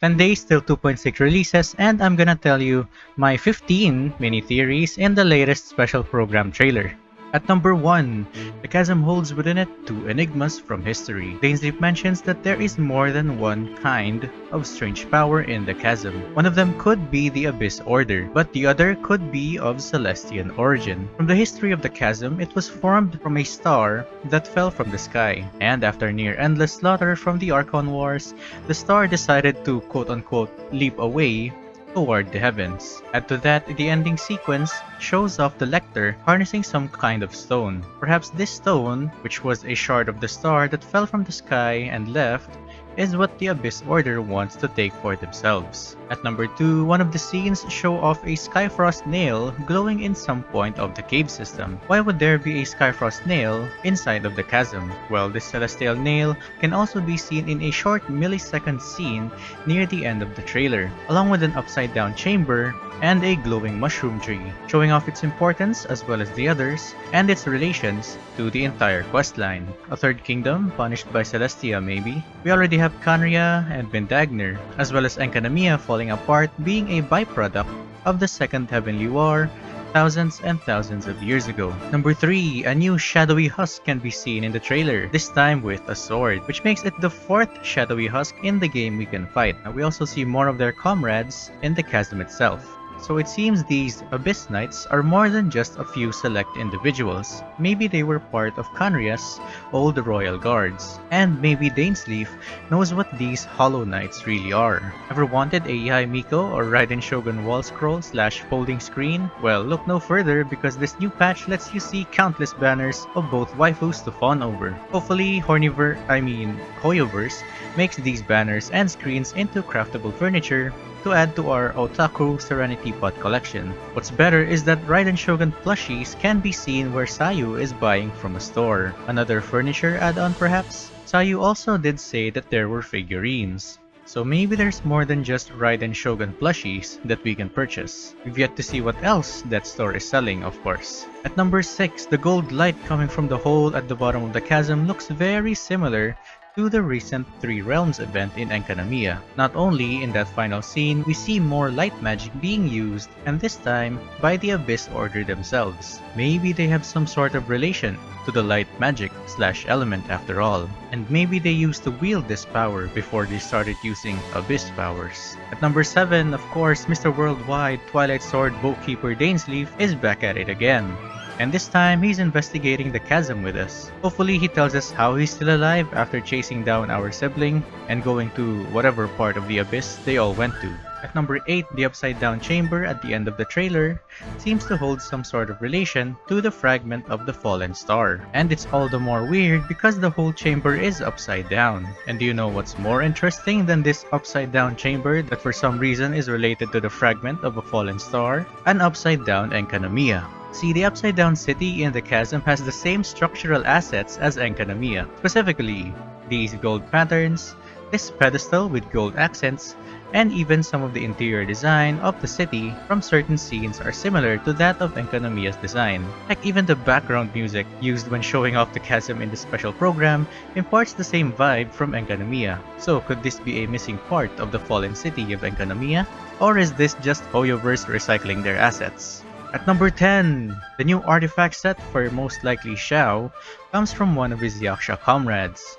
10 days till 2.6 releases and I'm gonna tell you my 15 mini theories in the latest special program trailer. At number 1, the chasm holds within it two enigmas from history. Dainsleif mentions that there is more than one kind of strange power in the chasm. One of them could be the Abyss Order, but the other could be of Celestian origin. From the history of the chasm, it was formed from a star that fell from the sky, and after near endless slaughter from the Archon Wars, the star decided to quote-unquote leap away toward the heavens. Add to that, the ending sequence shows off the Lector harnessing some kind of stone. Perhaps this stone, which was a shard of the star that fell from the sky and left, is what the Abyss Order wants to take for themselves. At number 2, one of the scenes show off a Skyfrost nail glowing in some point of the cave system. Why would there be a Skyfrost nail inside of the chasm? Well, this celestial nail can also be seen in a short millisecond scene near the end of the trailer, along with an upside down chamber and a glowing mushroom tree, showing off its importance as well as the others, and its relations to the entire questline. A third kingdom, punished by Celestia maybe. We already have Khaenri'ah and Vindagnyr, as well as Enkanomiya falling apart being a byproduct of the Second Heavenly War thousands and thousands of years ago. Number 3, a new shadowy husk can be seen in the trailer, this time with a sword, which makes it the fourth shadowy husk in the game we can fight. We also see more of their comrades in the chasm itself. So it seems these Abyss Knights are more than just a few select individuals. Maybe they were part of Khaenri'ah's old royal guards. And maybe Dainsleif knows what these Hollow Knights really are. Ever wanted a Yae Miko or Raiden Shogun wall scroll slash folding screen? Well, look no further because this new patch lets you see countless banners of both waifus to fawn over. Hopefully, Horniver, I mean, Hoyoverse makes these banners and screens into craftable furniture to add to our Otaku Serenitea Pot collection. What's better is that Raiden Shogun plushies can be seen where Sayu is buying from a store. Another furniture add-on perhaps? Sayu also did say that there were figurines. So maybe there's more than just Raiden Shogun plushies that we can purchase. We've yet to see what else that store is selling, of course. At number 6, the gold light coming from the hole at the bottom of the chasm looks very similar to the recent Three Realms event in Enkanomiya. Not only in that final scene, we see more light magic being used, and this time by the Abyss Order themselves. Maybe they have some sort of relation to the light magic slash element after all, and maybe they used to wield this power before they started using Abyss powers. At number 7, of course, Mr. Worldwide Twilight Sword Bookkeeper Dainsleif is back at it again and this time he's investigating the chasm with us. Hopefully he tells us how he's still alive after chasing down our sibling and going to whatever part of the abyss they all went to. At number 8, the upside down chamber at the end of the trailer seems to hold some sort of relation to the fragment of the fallen star. And it's all the more weird because the whole chamber is upside down. And do you know what's more interesting than this upside down chamber that for some reason is related to the fragment of a fallen star? An upside down Enkanomiya. See, the Upside Down City in the chasm has the same structural assets as Enkanomiya, specifically these gold patterns, this pedestal with gold accents, and even some of the interior design of the city from certain scenes are similar to that of Enkanomiya's design. Heck, even the background music used when showing off the chasm in the special program imparts the same vibe from Enkanomiya. So could this be a missing part of the fallen city of Enkanomiya? Or is this just Hoyoverse recycling their assets? At number 10, the new artifact set for most likely Xiao comes from one of his Yaksha comrades.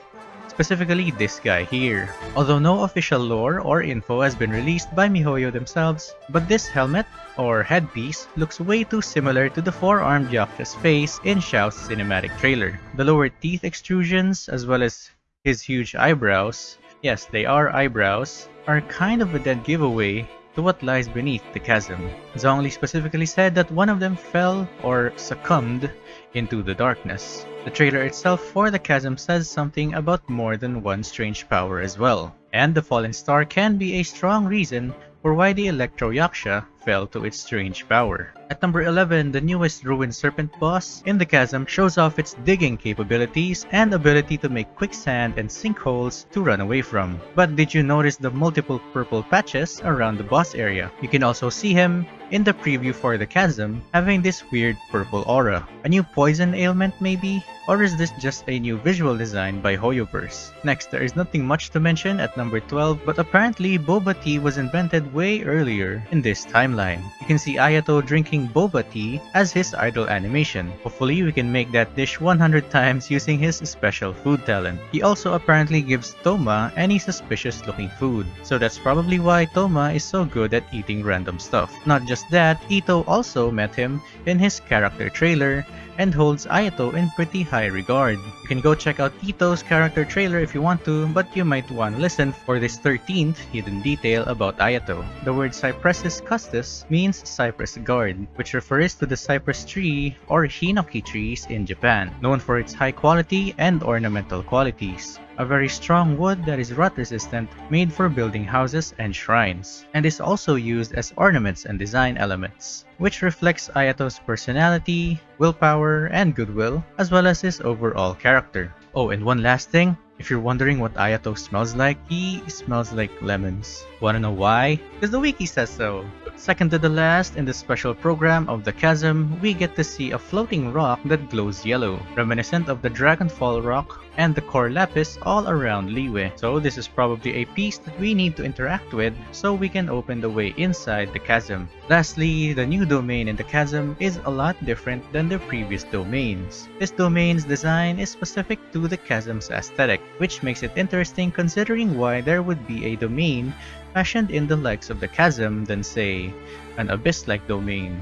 Specifically this guy here. Although no official lore or info has been released by MiHoYo themselves, but this helmet or headpiece looks way too similar to the four-armed Yaksha's face in Xiao's cinematic trailer. The lower teeth extrusions as well as his huge eyebrows, yes they are eyebrows, are kind of a dead giveaway to what lies beneath the chasm. Zhongli specifically said that one of them fell or succumbed into the darkness. The trailer itself for the chasm says something about more than one strange power as well. And the fallen star can be a strong reason for why the Electro Yaksha fell to its strange power. At number 11, the newest Ruined Serpent boss in the chasm shows off its digging capabilities and ability to make quicksand and sinkholes to run away from. But did you notice the multiple purple patches around the boss area? You can also see him in the preview for the Chasm having this weird purple aura. A new poison ailment maybe? Or is this just a new visual design by Hoyoverse? Next, there is nothing much to mention at number 12, but apparently boba tea was invented way earlier in this timeline. You can see Ayato drinking boba tea as his idle animation. Hopefully we can make that dish 100 times using his special food talent. He also apparently gives Thoma any suspicious looking food, so that's probably why Thoma is so good at eating random stuff. Not just that, Itto also met him in his character trailer and holds Ayato in pretty high regard. You can go check out Itto's character trailer if you want to, but you might want to listen for this 13th hidden detail about Ayato. The word Cypressus Custos means cypress guard, which refers to the cypress tree or hinoki trees in Japan, known for its high quality and ornamental qualities a very strong wood that is rot resistant made for building houses and shrines, and is also used as ornaments and design elements, which reflects Ayato's personality, willpower, and goodwill, as well as his overall character. Oh, and one last thing, if you're wondering what Ayato smells like, he smells like lemons. Wanna know why? Because the wiki says so. Second to the last, in the special program of the Chasm, we get to see a floating rock that glows yellow, reminiscent of the Dragonfall rock and the Cor Lapis all around Liyue. So this is probably a piece that we need to interact with so we can open the way inside the chasm. Lastly, the new domain in the chasm is a lot different than the previous domains. This domain's design is specific to the chasm's aesthetic, which makes it interesting considering why there would be a domain fashioned in the likes of the chasm than say an abyss-like domain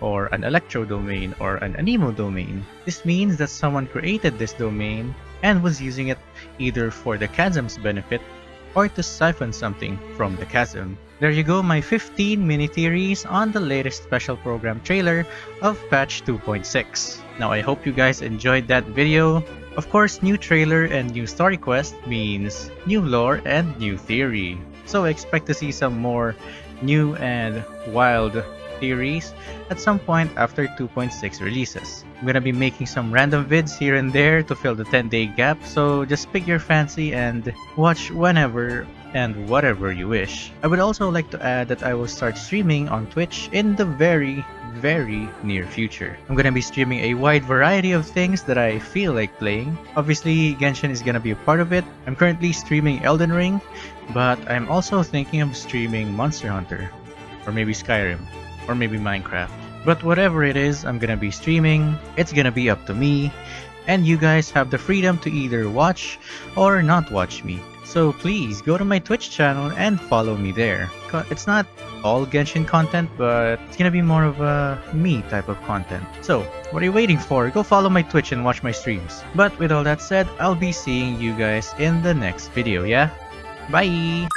or an electro domain or an anemo domain. This means that someone created this domain and was using it either for the chasm's benefit or to siphon something from the chasm. There you go, my 15 mini theories on the latest special program trailer of patch 2.6. Now I hope you guys enjoyed that video. Of course, new trailer and new story quest means new lore and new theory. So expect to see some more new and wild theories at some point after 2.6 releases. I'm gonna be making some random vids here and there to fill the 10 day gap, so just pick your fancy and watch whenever and whatever you wish. I would also like to add that I will start streaming on Twitch in the very very near future. I'm gonna be streaming a wide variety of things that I feel like playing. Obviously, Genshin is gonna be a part of it. I'm currently streaming Elden Ring, but I'm also thinking of streaming Monster Hunter, or maybe Skyrim or maybe Minecraft. But whatever it is I'm gonna be streaming, it's gonna be up to me, and you guys have the freedom to either watch or not watch me. So please go to my Twitch channel and follow me there. It's not all Genshin content, but it's gonna be more of a me type of content. So, what are you waiting for? Go follow my Twitch and watch my streams. But with all that said, I'll be seeing you guys in the next video, yeah? Bye!